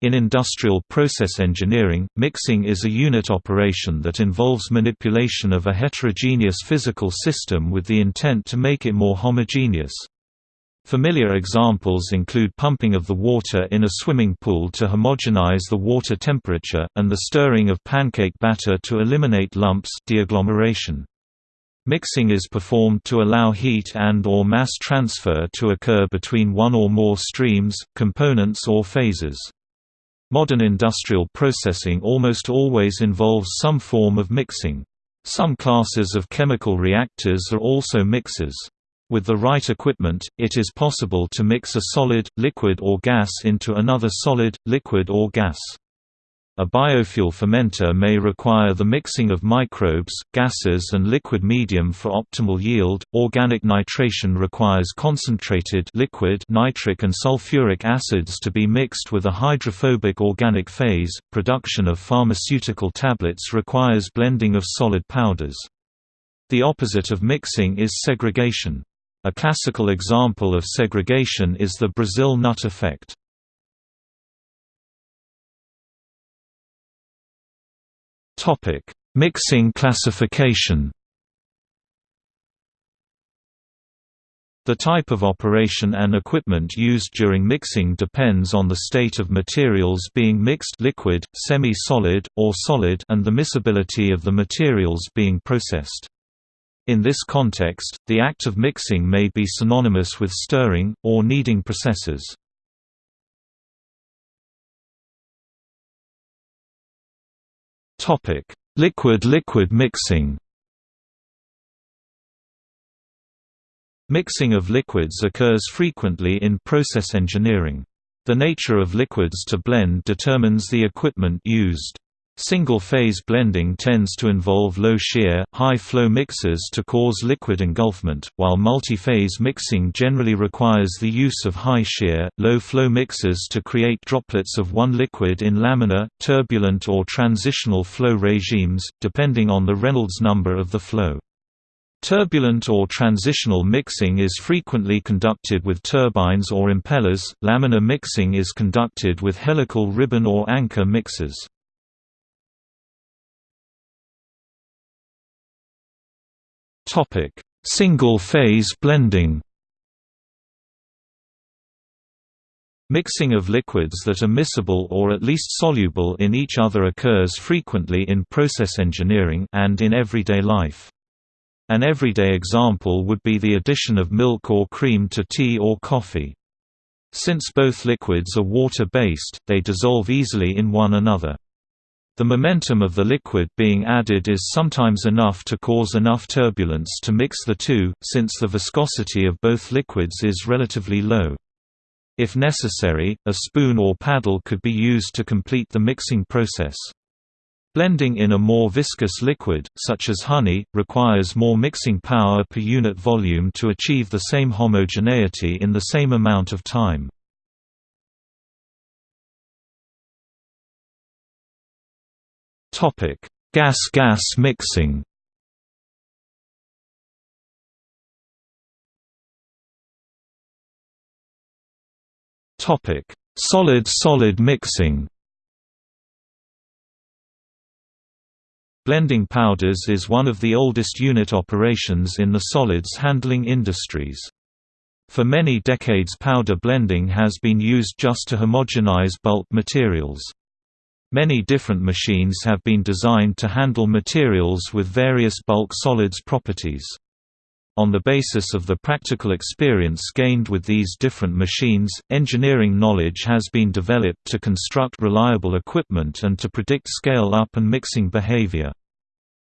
In industrial process engineering, mixing is a unit operation that involves manipulation of a heterogeneous physical system with the intent to make it more homogeneous. Familiar examples include pumping of the water in a swimming pool to homogenize the water temperature, and the stirring of pancake batter to eliminate lumps deagglomeration. Mixing is performed to allow heat and or mass transfer to occur between one or more streams, components or phases. Modern industrial processing almost always involves some form of mixing. Some classes of chemical reactors are also mixers. With the right equipment, it is possible to mix a solid, liquid or gas into another solid, liquid or gas. A biofuel fermenter may require the mixing of microbes, gases and liquid medium for optimal yield. Organic nitration requires concentrated liquid nitric and sulfuric acids to be mixed with a hydrophobic organic phase. Production of pharmaceutical tablets requires blending of solid powders. The opposite of mixing is segregation. A classical example of segregation is the Brazil nut effect. Topic: Mixing classification. The type of operation and equipment used during mixing depends on the state of materials being mixed liquid, semi-solid, or solid and the miscibility of the materials being processed. In this context, the act of mixing may be synonymous with stirring, or kneading processes. Liquid-liquid mixing Mixing of liquids occurs frequently in process engineering. The nature of liquids to blend determines the equipment used. Single-phase blending tends to involve low-shear, high-flow mixers to cause liquid engulfment, while multi-phase mixing generally requires the use of high-shear, low-flow mixers to create droplets of one liquid in laminar, turbulent or transitional flow regimes, depending on the Reynolds number of the flow. Turbulent or transitional mixing is frequently conducted with turbines or impellers, laminar mixing is conducted with helical ribbon or anchor mixers. Topic: Single-phase blending. Mixing of liquids that are miscible or at least soluble in each other occurs frequently in process engineering and in everyday life. An everyday example would be the addition of milk or cream to tea or coffee. Since both liquids are water-based, they dissolve easily in one another. The momentum of the liquid being added is sometimes enough to cause enough turbulence to mix the two, since the viscosity of both liquids is relatively low. If necessary, a spoon or paddle could be used to complete the mixing process. Blending in a more viscous liquid, such as honey, requires more mixing power per unit volume to achieve the same homogeneity in the same amount of time. Gas-gas mixing. Topic: Solid-solid mixing. Blending powders is one of the oldest unit operations in the solids handling industries. For many decades powder blending has been used just to homogenize bulk materials. Many different machines have been designed to handle materials with various bulk solids properties. On the basis of the practical experience gained with these different machines, engineering knowledge has been developed to construct reliable equipment and to predict scale-up and mixing behavior.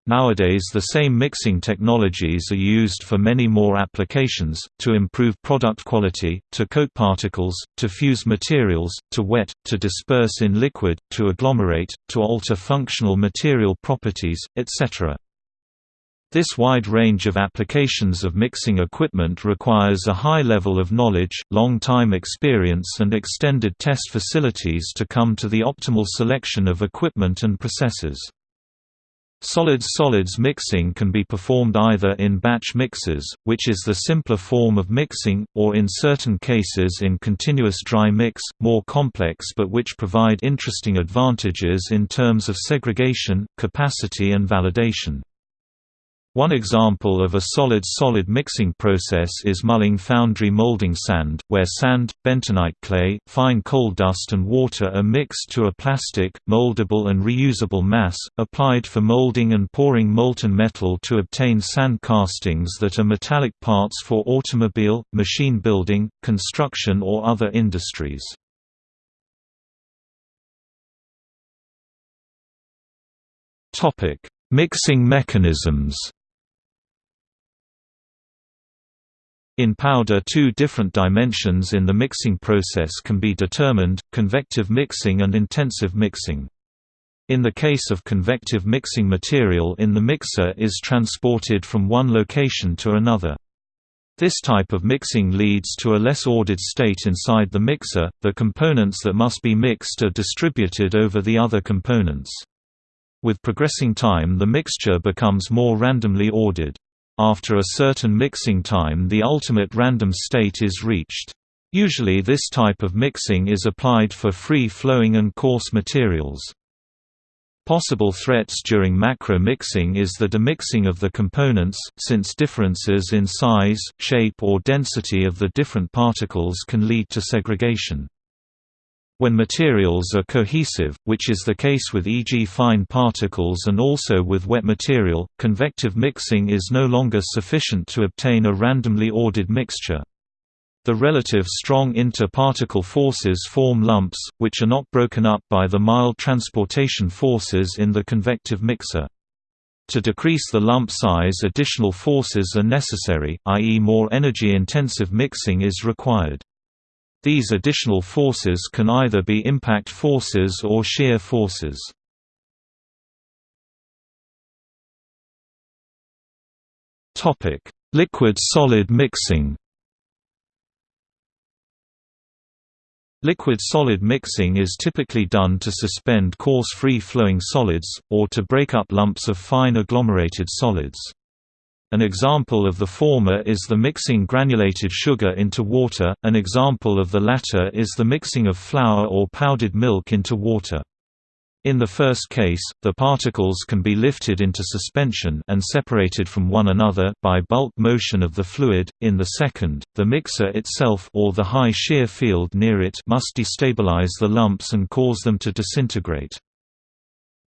Nowadays the same mixing technologies are used for many more applications, to improve product quality, to coat particles, to fuse materials, to wet, to disperse in liquid, to agglomerate, to alter functional material properties, etc. This wide range of applications of mixing equipment requires a high level of knowledge, long time experience and extended test facilities to come to the optimal selection of equipment and processes. Solids-solids mixing can be performed either in batch mixers, which is the simpler form of mixing, or in certain cases in continuous dry mix, more complex but which provide interesting advantages in terms of segregation, capacity and validation. One example of a solid-solid mixing process is Mulling foundry molding sand, where sand, bentonite clay, fine coal dust and water are mixed to a plastic, moldable and reusable mass, applied for molding and pouring molten metal to obtain sand castings that are metallic parts for automobile, machine building, construction or other industries. Mixing mechanisms In powder two different dimensions in the mixing process can be determined, convective mixing and intensive mixing. In the case of convective mixing material in the mixer is transported from one location to another. This type of mixing leads to a less ordered state inside the mixer, the components that must be mixed are distributed over the other components. With progressing time the mixture becomes more randomly ordered. After a certain mixing time the ultimate random state is reached. Usually this type of mixing is applied for free-flowing and coarse materials. Possible threats during macro mixing is the demixing of the components, since differences in size, shape or density of the different particles can lead to segregation. When materials are cohesive, which is the case with e.g. fine particles and also with wet material, convective mixing is no longer sufficient to obtain a randomly ordered mixture. The relative strong inter-particle forces form lumps, which are not broken up by the mild transportation forces in the convective mixer. To decrease the lump size additional forces are necessary, i.e. more energy-intensive mixing is required. These additional forces can either be impact forces or shear forces. Liquid-solid mixing Liquid-solid mixing is typically done to suspend coarse free-flowing solids, or to break up lumps of fine agglomerated solids. An example of the former is the mixing granulated sugar into water, an example of the latter is the mixing of flour or powdered milk into water. In the first case, the particles can be lifted into suspension and separated from one another by bulk motion of the fluid. In the second, the mixer itself or the high shear field near it must destabilize the lumps and cause them to disintegrate.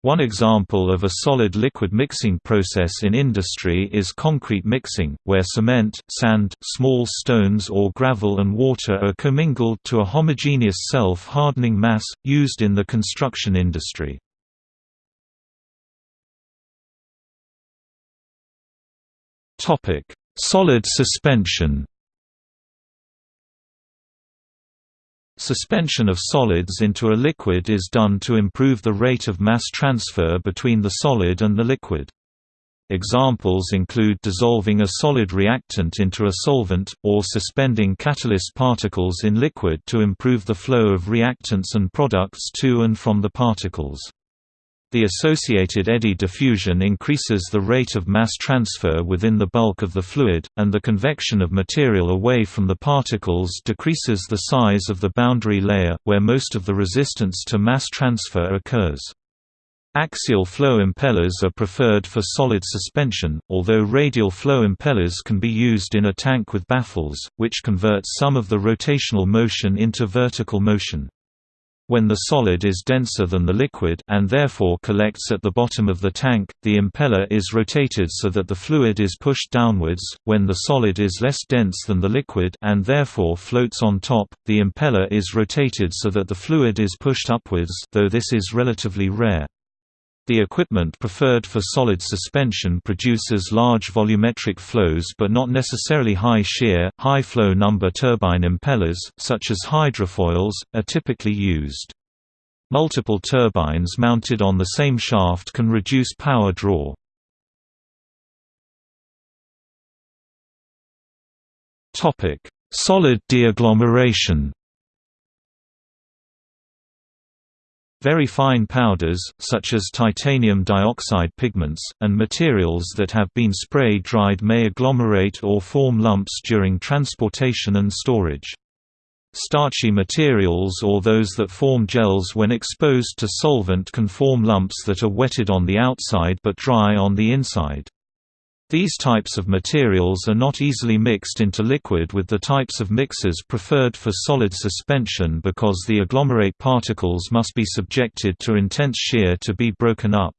One example of a solid-liquid mixing process in industry is concrete mixing, where cement, sand, small stones or gravel and water are commingled to a homogeneous self-hardening mass, used in the construction industry. Solid suspension Suspension of solids into a liquid is done to improve the rate of mass transfer between the solid and the liquid. Examples include dissolving a solid reactant into a solvent, or suspending catalyst particles in liquid to improve the flow of reactants and products to and from the particles. The associated eddy diffusion increases the rate of mass transfer within the bulk of the fluid, and the convection of material away from the particles decreases the size of the boundary layer, where most of the resistance to mass transfer occurs. Axial flow impellers are preferred for solid suspension, although radial flow impellers can be used in a tank with baffles, which converts some of the rotational motion into vertical motion. When the solid is denser than the liquid and therefore collects at the bottom of the tank, the impeller is rotated so that the fluid is pushed downwards. When the solid is less dense than the liquid and therefore floats on top, the impeller is rotated so that the fluid is pushed upwards, though this is relatively rare. The equipment preferred for solid suspension produces large volumetric flows but not necessarily high shear, high flow number turbine impellers, such as hydrofoils, are typically used. Multiple turbines mounted on the same shaft can reduce power draw. Solid deagglomeration Very fine powders, such as titanium dioxide pigments, and materials that have been spray-dried may agglomerate or form lumps during transportation and storage. Starchy materials or those that form gels when exposed to solvent can form lumps that are wetted on the outside but dry on the inside. These types of materials are not easily mixed into liquid with the types of mixers preferred for solid suspension because the agglomerate particles must be subjected to intense shear to be broken up.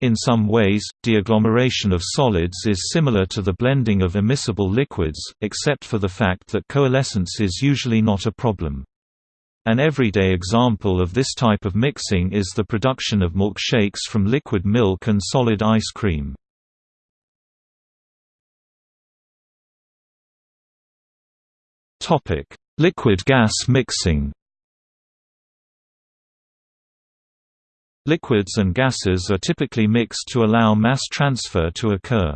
In some ways, deagglomeration of solids is similar to the blending of immiscible liquids, except for the fact that coalescence is usually not a problem. An everyday example of this type of mixing is the production of milkshakes from liquid milk and solid ice cream. Topic: Liquid-gas mixing. Liquids and gases are typically mixed to allow mass transfer to occur.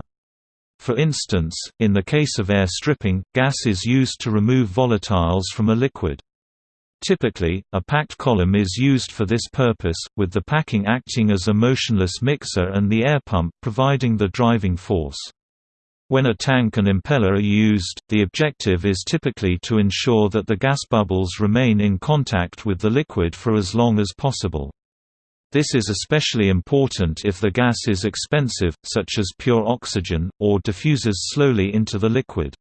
For instance, in the case of air stripping, gas is used to remove volatiles from a liquid. Typically, a packed column is used for this purpose, with the packing acting as a motionless mixer and the air pump providing the driving force. When a tank and impeller are used, the objective is typically to ensure that the gas bubbles remain in contact with the liquid for as long as possible. This is especially important if the gas is expensive, such as pure oxygen, or diffuses slowly into the liquid.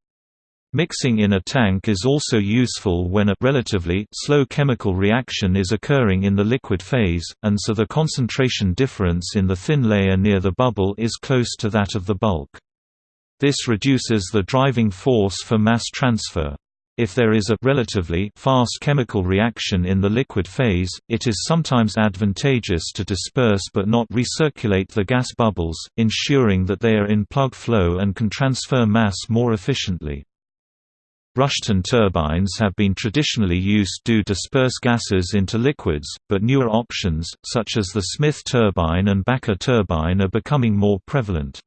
Mixing in a tank is also useful when a relatively slow chemical reaction is occurring in the liquid phase, and so the concentration difference in the thin layer near the bubble is close to that of the bulk. This reduces the driving force for mass transfer. If there is a relatively fast chemical reaction in the liquid phase, it is sometimes advantageous to disperse but not recirculate the gas bubbles, ensuring that they are in plug flow and can transfer mass more efficiently. Rushton turbines have been traditionally used to disperse gases into liquids, but newer options, such as the Smith turbine and Bakker turbine are becoming more prevalent.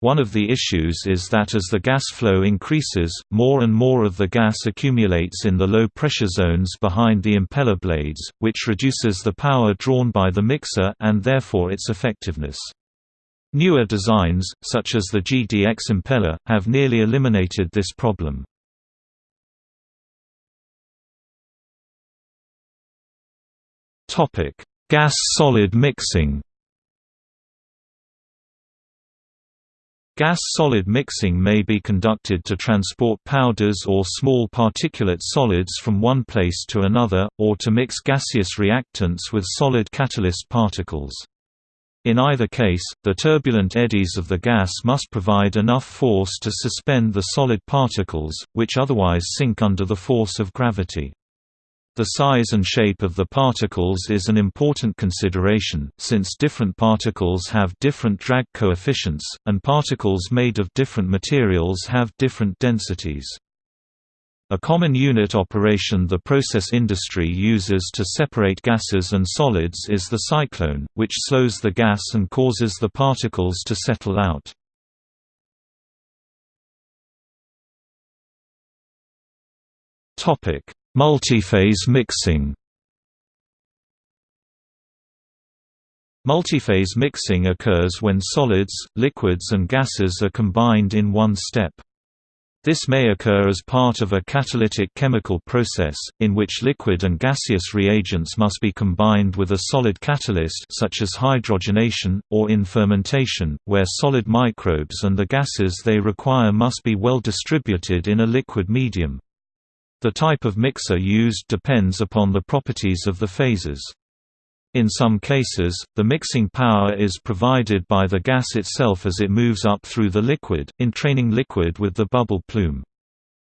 One of the issues is that as the gas flow increases, more and more of the gas accumulates in the low pressure zones behind the impeller blades, which reduces the power drawn by the mixer and therefore its effectiveness. Newer designs, such as the GDX impeller, have nearly eliminated this problem. Gas-solid mixing Gas-solid mixing may be conducted to transport powders or small particulate solids from one place to another, or to mix gaseous reactants with solid catalyst particles. In either case, the turbulent eddies of the gas must provide enough force to suspend the solid particles, which otherwise sink under the force of gravity. The size and shape of the particles is an important consideration, since different particles have different drag coefficients, and particles made of different materials have different densities. A common unit operation the process industry uses to separate gases and solids is the cyclone, which slows the gas and causes the particles to settle out. Topic: Multiphase mixing Multiphase mixing occurs when solids, liquids and gases are combined in one step. This may occur as part of a catalytic chemical process, in which liquid and gaseous reagents must be combined with a solid catalyst such as hydrogenation, or in fermentation, where solid microbes and the gases they require must be well distributed in a liquid medium. The type of mixer used depends upon the properties of the phases. In some cases, the mixing power is provided by the gas itself as it moves up through the liquid, entraining liquid with the bubble plume.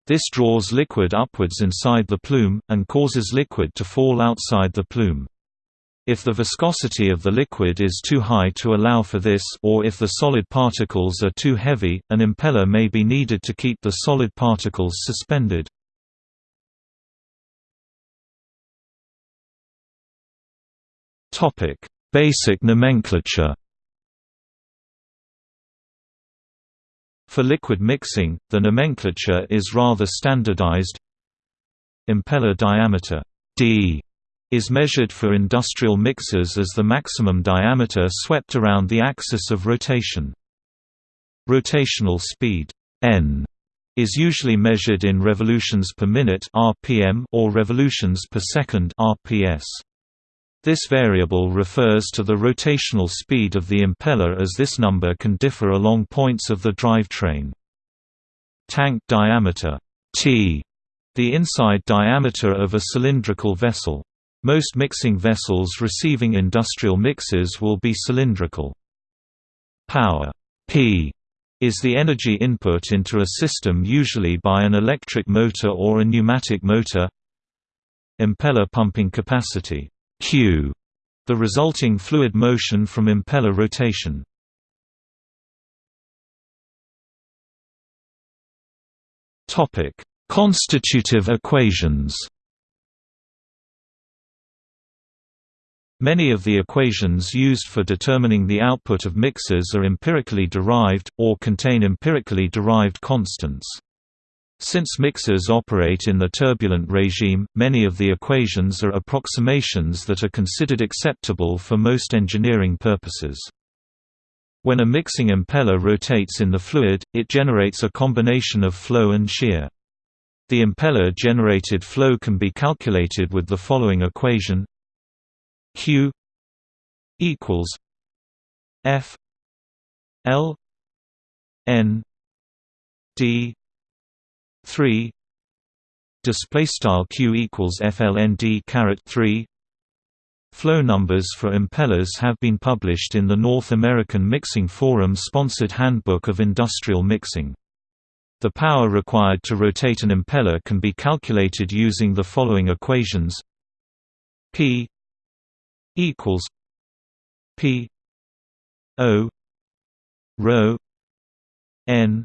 This draws liquid upwards inside the plume, and causes liquid to fall outside the plume. If the viscosity of the liquid is too high to allow for this or if the solid particles are too heavy, an impeller may be needed to keep the solid particles suspended. Topic: Basic nomenclature. For liquid mixing, the nomenclature is rather standardized. Impeller diameter D is measured for industrial mixers as the maximum diameter swept around the axis of rotation. Rotational speed n is usually measured in revolutions per minute (rpm) or revolutions per second (rps). This variable refers to the rotational speed of the impeller as this number can differ along points of the drivetrain. Tank diameter T, the inside diameter of a cylindrical vessel. Most mixing vessels receiving industrial mixes will be cylindrical. Power P is the energy input into a system usually by an electric motor or a pneumatic motor Impeller pumping capacity Q, the resulting fluid motion from impeller rotation. Topic: Constitutive equations. Many of the equations used for determining the output of mixers are empirically derived, or contain empirically derived constants. Since mixers operate in the turbulent regime, many of the equations are approximations that are considered acceptable for most engineering purposes. When a mixing impeller rotates in the fluid, it generates a combination of flow and shear. The impeller-generated flow can be calculated with the following equation Q equals F L N D three display style Q equals FLND caret 3 Flow numbers for impellers have been published in the North American Mixing Forum sponsored Handbook of Industrial Mixing. The power required to rotate an impeller can be calculated using the following equations P equals P O rho N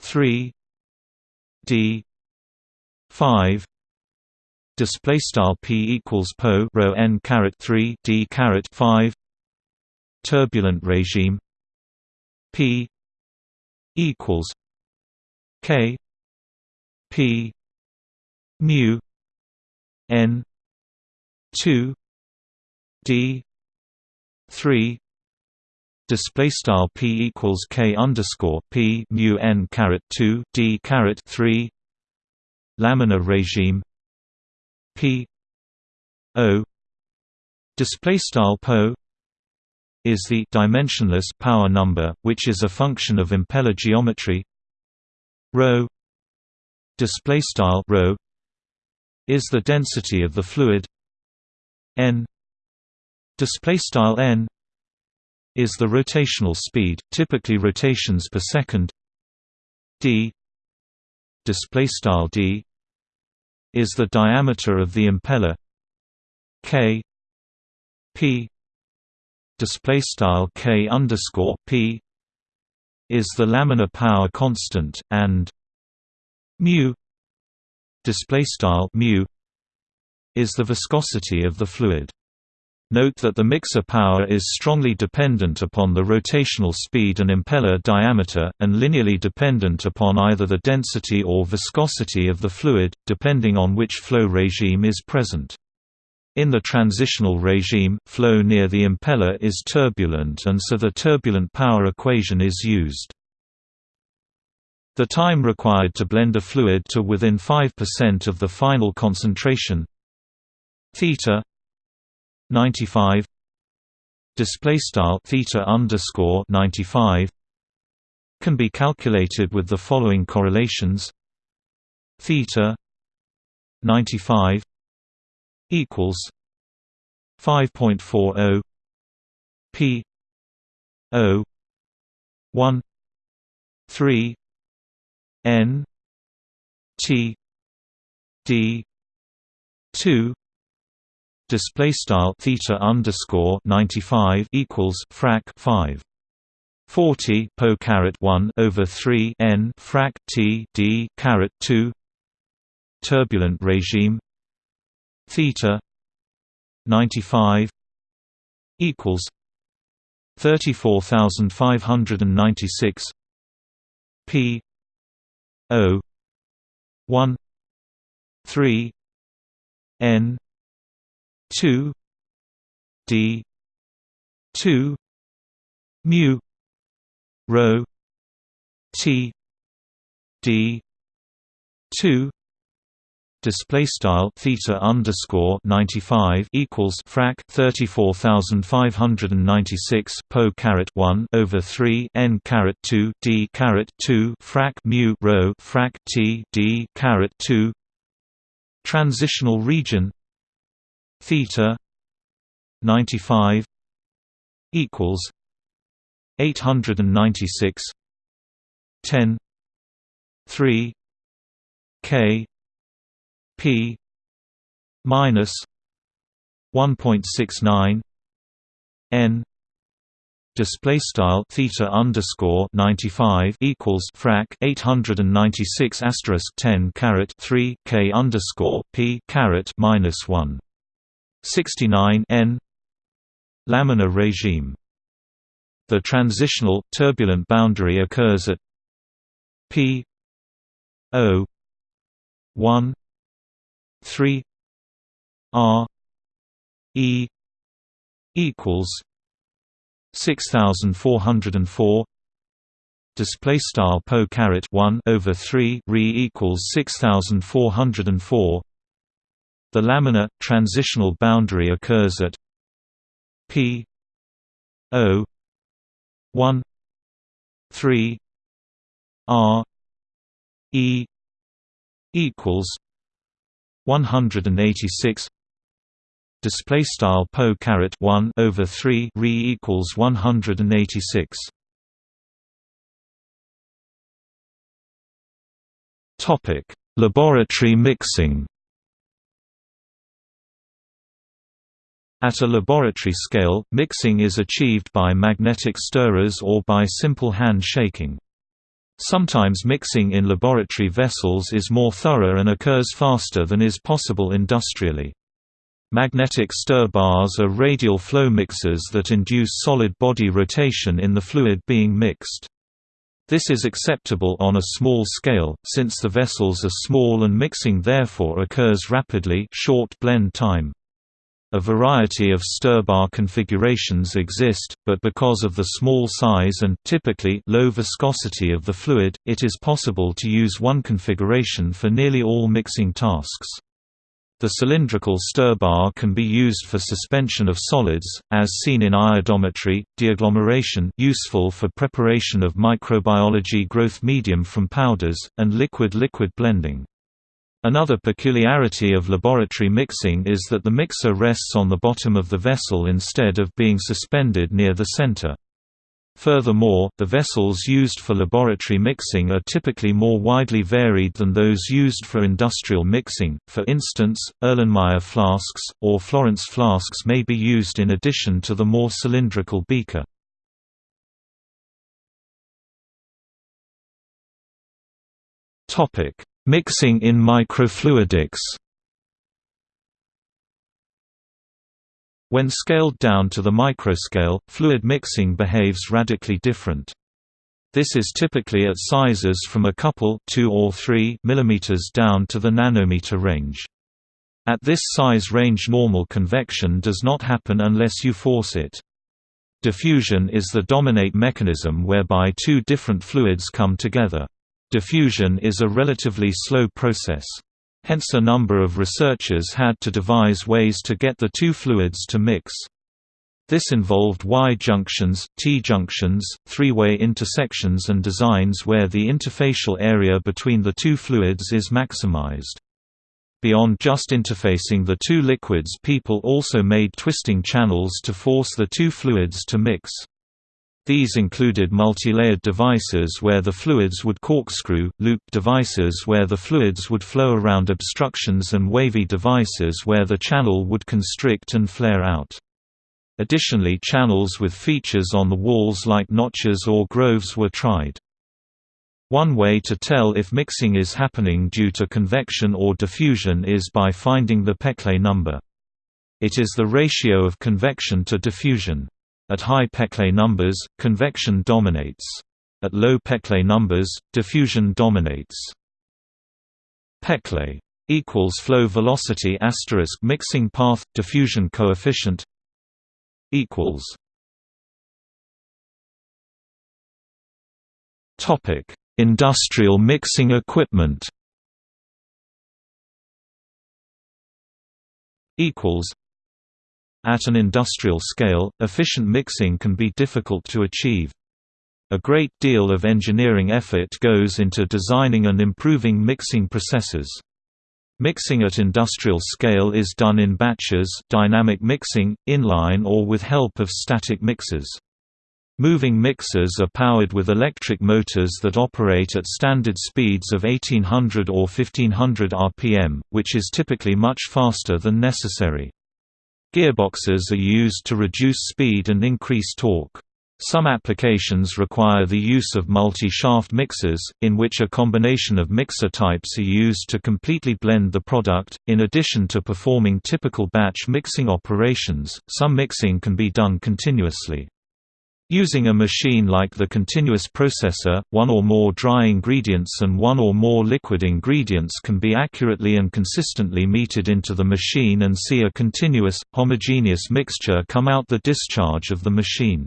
three D five display style p equals po rho n caret 3 d caret 5 turbulent regime p equals k p mu n 2 d 3 display style p equals k underscore p mu n caret 2 d caret 3 laminar regime p o display style po is the dimensionless power number which is a function of impeller geometry. Rho display style rho is the density of the fluid n display style n is the rotational speed typically rotations per second. D display style d is the diameter of the impeller. K p display style k underscore p is the laminar power constant and mu display style mu is the viscosity of the fluid Note that the mixer power is strongly dependent upon the rotational speed and impeller diameter, and linearly dependent upon either the density or viscosity of the fluid, depending on which flow regime is present. In the transitional regime, flow near the impeller is turbulent and so the turbulent power equation is used. The time required to blend a fluid to within 5% of the final concentration theta 95 display style theta underscore 95 can be calculated with the following correlations. Theta 95 equals 5.40 p o 1 3 n t d 2 display style theta underscore 95 equals frac 5 40 po caret 1 over 3 n frac t d caret 2 turbulent regime. theta 95 equals 34596 p o 1 3 n 2 d 2 mu rho t d 2 display style theta underscore 95 equals frac 34596 po caret 1 over 3 n caret 2 d caret 2 frac mu rho frac t d caret 2 transitional region theta 95 equals 896 10 3 k p minus 1.69 n display style theta underscore 95 equals frac 896 asterisk 10 caret 3 k underscore p caret minus 1 69 n. Laminar regime. The transitional turbulent boundary occurs at p. O. 1 3 R. E. equals 6404 display style po caret 1 over 3 re equals 6404 the laminar transitional boundary occurs at p o 1 3 r e equals 186 display style po caret 1 over 3 re equals 186 topic laboratory mixing At a laboratory scale, mixing is achieved by magnetic stirrers or by simple hand shaking. Sometimes mixing in laboratory vessels is more thorough and occurs faster than is possible industrially. Magnetic stir bars are radial flow mixers that induce solid body rotation in the fluid being mixed. This is acceptable on a small scale, since the vessels are small and mixing therefore occurs rapidly short blend time. A variety of stir-bar configurations exist, but because of the small size and typically low viscosity of the fluid, it is possible to use one configuration for nearly all mixing tasks. The cylindrical stir bar can be used for suspension of solids, as seen in iodometry, deagglomeration useful for preparation of microbiology growth medium from powders, and liquid-liquid blending. Another peculiarity of laboratory mixing is that the mixer rests on the bottom of the vessel instead of being suspended near the center. Furthermore, the vessels used for laboratory mixing are typically more widely varied than those used for industrial mixing, for instance, Erlenmeyer flasks, or Florence flasks may be used in addition to the more cylindrical beaker. Mixing in microfluidics When scaled down to the microscale, fluid mixing behaves radically different. This is typically at sizes from a couple 2 or 3 mm down to the nanometer range. At this size range normal convection does not happen unless you force it. Diffusion is the dominate mechanism whereby two different fluids come together. Diffusion is a relatively slow process. Hence a number of researchers had to devise ways to get the two fluids to mix. This involved Y-junctions, T-junctions, three-way intersections and designs where the interfacial area between the two fluids is maximized. Beyond just interfacing the two liquids people also made twisting channels to force the two fluids to mix. These included multilayered devices where the fluids would corkscrew, loop devices where the fluids would flow around obstructions and wavy devices where the channel would constrict and flare out. Additionally channels with features on the walls like notches or groves were tried. One way to tell if mixing is happening due to convection or diffusion is by finding the Peclet number. It is the ratio of convection to diffusion. At high Peclet numbers, convection dominates. At low Peclet numbers, diffusion dominates. Peclet equals flow velocity asterisk mixing path diffusion coefficient equals topic industrial mixing equipment equals at an industrial scale, efficient mixing can be difficult to achieve. A great deal of engineering effort goes into designing and improving mixing processes. Mixing at industrial scale is done in batches dynamic mixing, inline or with help of static mixers. Moving mixers are powered with electric motors that operate at standard speeds of 1800 or 1500 rpm, which is typically much faster than necessary. Gearboxes are used to reduce speed and increase torque. Some applications require the use of multi-shaft mixers, in which a combination of mixer types are used to completely blend the product. In addition to performing typical batch mixing operations, some mixing can be done continuously. Using a machine like the continuous processor, one or more dry ingredients and one or more liquid ingredients can be accurately and consistently meted into the machine and see a continuous, homogeneous mixture come out the discharge of the machine.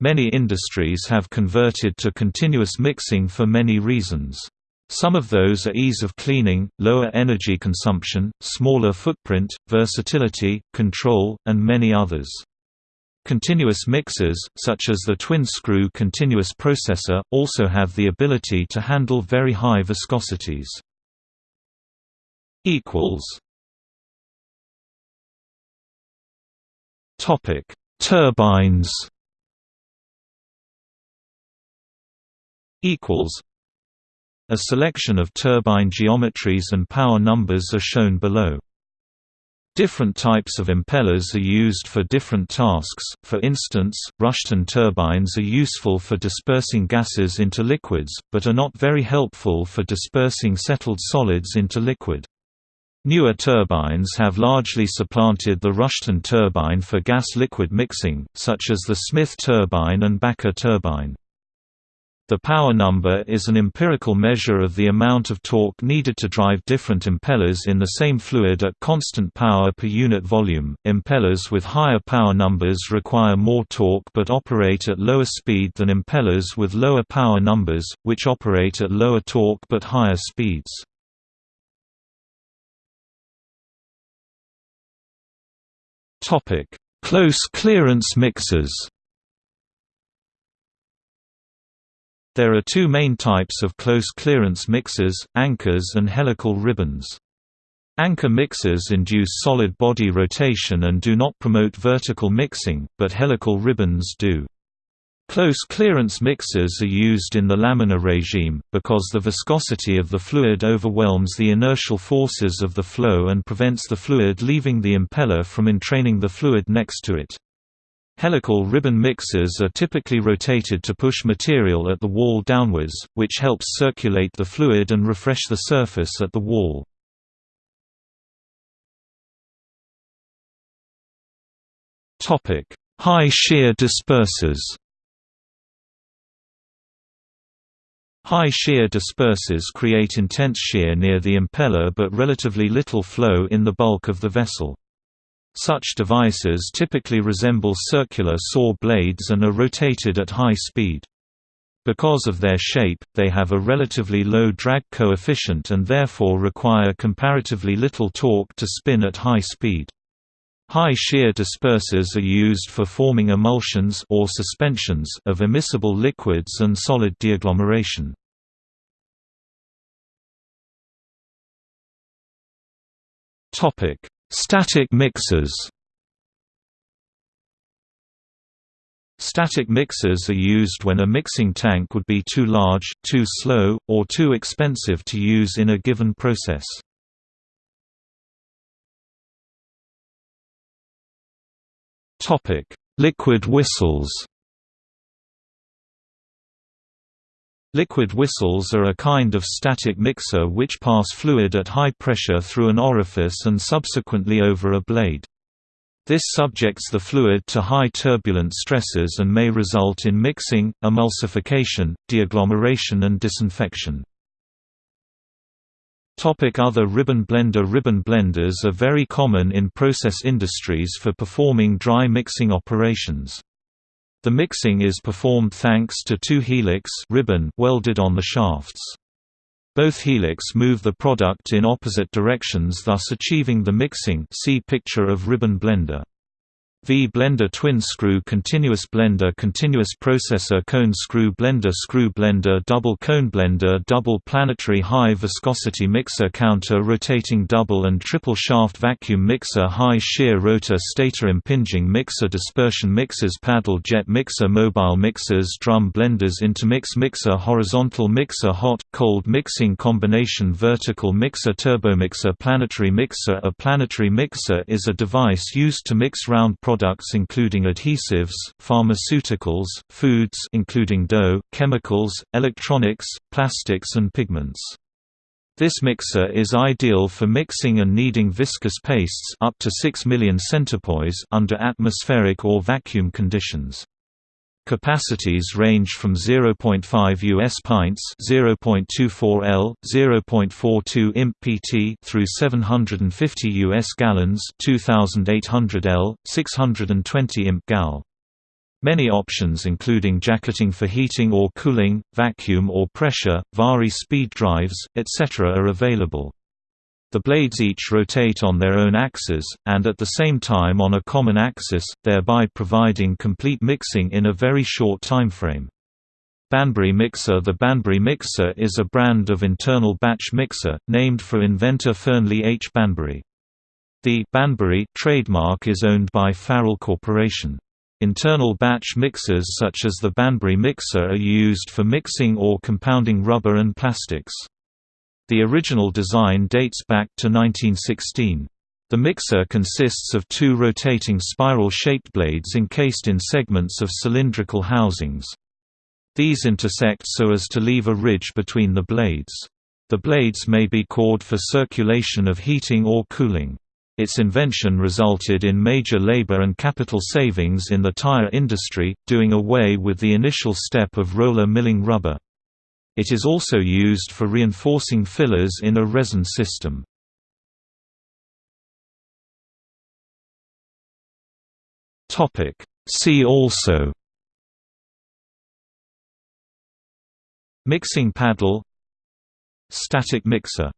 Many industries have converted to continuous mixing for many reasons. Some of those are ease of cleaning, lower energy consumption, smaller footprint, versatility, control, and many others. Continuous mixers, such as the twin-screw continuous processor, also have the ability to handle very high viscosities. Topic: Turbines. A selection of turbine geometries and power numbers are shown below. Different types of impellers are used for different tasks, for instance, Rushton turbines are useful for dispersing gases into liquids, but are not very helpful for dispersing settled solids into liquid. Newer turbines have largely supplanted the Rushton turbine for gas-liquid mixing, such as the Smith turbine and Bakker turbine. The power number is an empirical measure of the amount of torque needed to drive different impellers in the same fluid at constant power per unit volume. Impellers with higher power numbers require more torque but operate at lower speed than impellers with lower power numbers, which operate at lower torque but higher speeds. Topic: Close clearance mixers. There are two main types of close clearance mixers, anchors and helical ribbons. Anchor mixers induce solid body rotation and do not promote vertical mixing, but helical ribbons do. Close clearance mixers are used in the laminar regime, because the viscosity of the fluid overwhelms the inertial forces of the flow and prevents the fluid leaving the impeller from entraining the fluid next to it. Helical ribbon mixers are typically rotated to push material at the wall downwards, which helps circulate the fluid and refresh the surface at the wall. High shear dispersers High shear dispersers create intense shear near the impeller but relatively little flow in the bulk of the vessel. Such devices typically resemble circular saw blades and are rotated at high speed. Because of their shape, they have a relatively low drag coefficient and therefore require comparatively little torque to spin at high speed. High shear dispersers are used for forming emulsions or suspensions of immiscible liquids and solid deagglomeration. Topic: Static mixers Static mixers are used when a mixing tank would be too large, too slow, or too expensive to use in a given process. Liquid whistles Liquid whistles are a kind of static mixer which pass fluid at high pressure through an orifice and subsequently over a blade. This subjects the fluid to high turbulent stresses and may result in mixing, emulsification, deagglomeration and disinfection. Other ribbon blender Ribbon blenders are very common in process industries for performing dry mixing operations. The mixing is performed thanks to two helix ribbon welded on the shafts. Both helix move the product in opposite directions thus achieving the mixing see picture of ribbon blender. V-blender twin screw continuous blender continuous processor cone screw blender screw blender double cone blender double planetary high viscosity mixer counter rotating double and triple shaft vacuum mixer high shear rotor stator impinging mixer dispersion mixers paddle jet mixer mobile mixers drum blenders intermix mixer horizontal mixer hot cold mixing combination vertical mixer turbomixer planetary mixer a planetary mixer is a device used to mix round products products including adhesives, pharmaceuticals, foods including dough, chemicals, electronics, plastics and pigments. This mixer is ideal for mixing and kneading viscous pastes up to 6 million centipoise under atmospheric or vacuum conditions. Capacities range from 0.5 US pints, 0.24 L, 0.42 imp pt through 750 US gallons, 2800 L, 620 imp gal. Many options including jacketing for heating or cooling, vacuum or pressure, vari speed drives, etc. are available. The blades each rotate on their own axes, and at the same time on a common axis, thereby providing complete mixing in a very short timeframe. Banbury Mixer The Banbury Mixer is a brand of internal batch mixer, named for inventor Fernley H. Banbury. The Banbury trademark is owned by Farrel Corporation. Internal batch mixers such as the Banbury mixer are used for mixing or compounding rubber and plastics. The original design dates back to 1916. The mixer consists of two rotating spiral-shaped blades encased in segments of cylindrical housings. These intersect so as to leave a ridge between the blades. The blades may be cored for circulation of heating or cooling. Its invention resulted in major labor and capital savings in the tire industry, doing away with the initial step of roller milling rubber. It is also used for reinforcing fillers in a resin system. See also Mixing paddle Static mixer